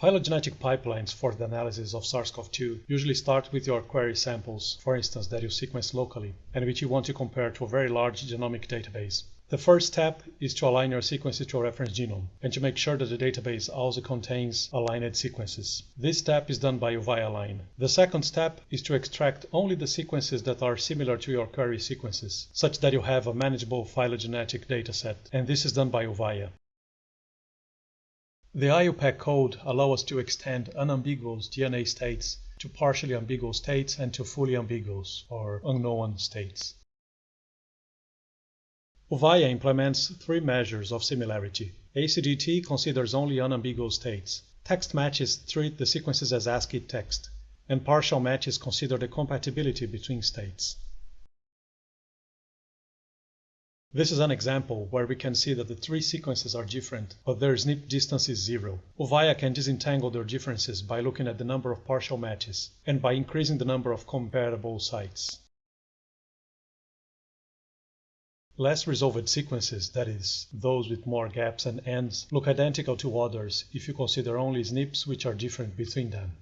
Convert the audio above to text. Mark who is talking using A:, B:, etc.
A: Phylogenetic pipelines for the analysis of SARS-CoV-2 usually start with your query samples, for instance, that you sequence locally and which you want to compare to a very large genomic database. The first step is to align your sequences to a reference genome and to make sure that the database also contains aligned sequences. This step is done by uvaialign. The second step is to extract only the sequences that are similar to your query sequences, such that you have a manageable phylogenetic dataset, and this is done by Uvaia. The IUPAC code allows us to extend unambiguous DNA states to partially ambiguous states and to fully ambiguous or unknown states. Uvaia implements three measures of similarity. ACGT considers only unambiguous states. Text matches treat the sequences as ASCII text, and partial matches consider the compatibility between states. This is an example where we can see that the three sequences are different, but their SNP distance is zero. Uvaia can disentangle their differences by looking at the number of partial matches and by increasing the number of comparable sites. Less resolved sequences, that is, those with more gaps and Ns, look identical to others if you consider only SNPs which are different between them.